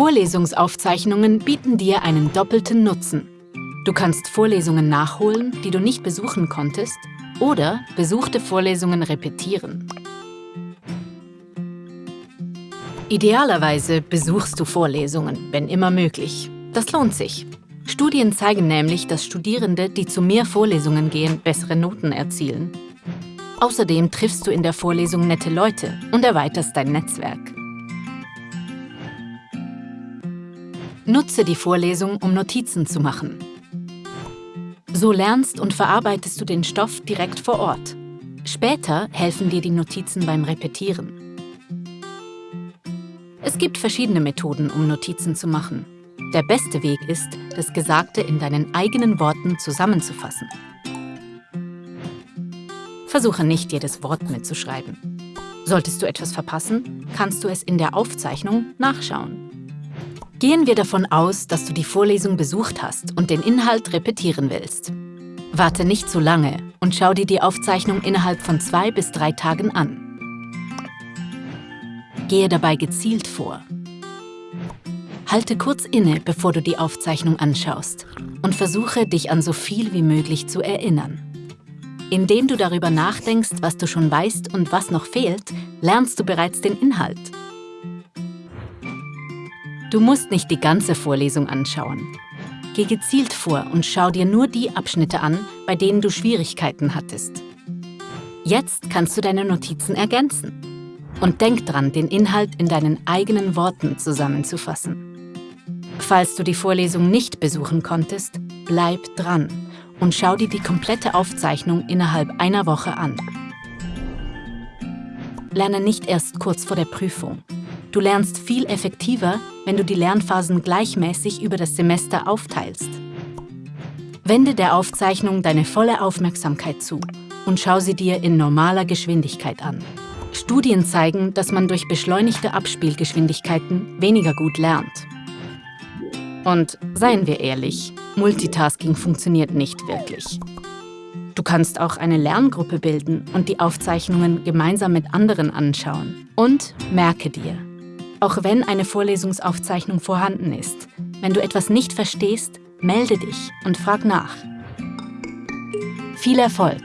Vorlesungsaufzeichnungen bieten dir einen doppelten Nutzen. Du kannst Vorlesungen nachholen, die du nicht besuchen konntest, oder besuchte Vorlesungen repetieren. Idealerweise besuchst du Vorlesungen, wenn immer möglich. Das lohnt sich. Studien zeigen nämlich, dass Studierende, die zu mehr Vorlesungen gehen, bessere Noten erzielen. Außerdem triffst du in der Vorlesung nette Leute und erweiterst dein Netzwerk. Nutze die Vorlesung, um Notizen zu machen. So lernst und verarbeitest du den Stoff direkt vor Ort. Später helfen dir die Notizen beim Repetieren. Es gibt verschiedene Methoden, um Notizen zu machen. Der beste Weg ist, das Gesagte in deinen eigenen Worten zusammenzufassen. Versuche nicht, jedes Wort mitzuschreiben. Solltest du etwas verpassen, kannst du es in der Aufzeichnung nachschauen. Gehen wir davon aus, dass du die Vorlesung besucht hast und den Inhalt repetieren willst. Warte nicht zu lange und schau dir die Aufzeichnung innerhalb von zwei bis drei Tagen an. Gehe dabei gezielt vor. Halte kurz inne, bevor du die Aufzeichnung anschaust und versuche, dich an so viel wie möglich zu erinnern. Indem du darüber nachdenkst, was du schon weißt und was noch fehlt, lernst du bereits den Inhalt. Du musst nicht die ganze Vorlesung anschauen. Geh gezielt vor und schau dir nur die Abschnitte an, bei denen du Schwierigkeiten hattest. Jetzt kannst du deine Notizen ergänzen. Und denk dran, den Inhalt in deinen eigenen Worten zusammenzufassen. Falls du die Vorlesung nicht besuchen konntest, bleib dran und schau dir die komplette Aufzeichnung innerhalb einer Woche an. Lerne nicht erst kurz vor der Prüfung. Du lernst viel effektiver, wenn du die Lernphasen gleichmäßig über das Semester aufteilst. Wende der Aufzeichnung deine volle Aufmerksamkeit zu und schau sie dir in normaler Geschwindigkeit an. Studien zeigen, dass man durch beschleunigte Abspielgeschwindigkeiten weniger gut lernt. Und seien wir ehrlich, Multitasking funktioniert nicht wirklich. Du kannst auch eine Lerngruppe bilden und die Aufzeichnungen gemeinsam mit anderen anschauen. Und merke dir, auch wenn eine Vorlesungsaufzeichnung vorhanden ist, wenn du etwas nicht verstehst, melde dich und frag nach. Viel Erfolg!